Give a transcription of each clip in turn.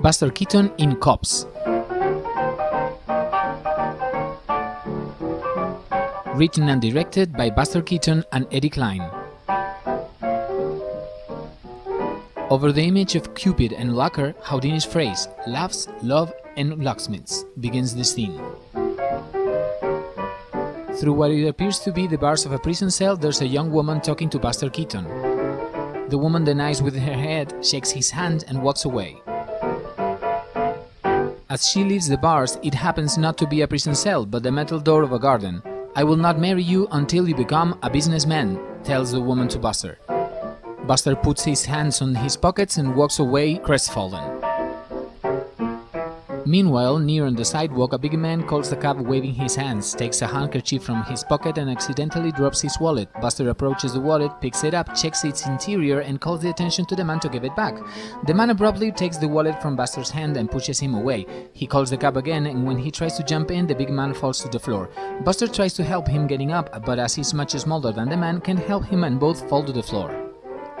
Buster Keaton in Cops. Written and directed by Buster Keaton and Eddie Cline. Over the image of Cupid and Locker, Houdini's phrase, loves, Love, and Locksmiths, begins the scene. Through what it appears to be the bars of a prison cell, there's a young woman talking to Buster Keaton. The woman denies with her head, shakes his hand, and walks away. As she leaves the bars, it happens not to be a prison cell, but the metal door of a garden. I will not marry you until you become a businessman, tells the woman to Buster. Buster puts his hands on his pockets and walks away crestfallen. Meanwhile, near on the sidewalk, a big man calls the cab waving his hands, takes a handkerchief from his pocket and accidentally drops his wallet. Buster approaches the wallet, picks it up, checks its interior and calls the attention to the man to give it back. The man abruptly takes the wallet from Buster's hand and pushes him away. He calls the cab again and when he tries to jump in, the big man falls to the floor. Buster tries to help him getting up, but as he's much smaller than the man, can't help him and both fall to the floor.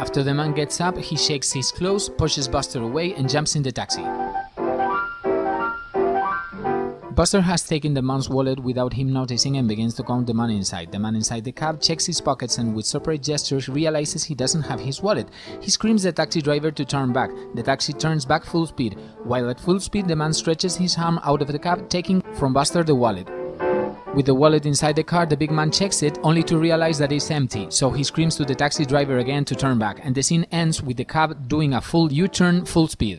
After the man gets up, he shakes his clothes, pushes Buster away and jumps in the taxi. Buster has taken the man's wallet without him noticing and begins to count the money inside. The man inside the cab checks his pockets and with separate gestures realizes he doesn't have his wallet. He screams the taxi driver to turn back. The taxi turns back full speed. While at full speed, the man stretches his arm out of the cab, taking from Buster the wallet. With the wallet inside the car, the big man checks it, only to realize that it's empty, so he screams to the taxi driver again to turn back, and the scene ends with the cab doing a full U-turn full speed.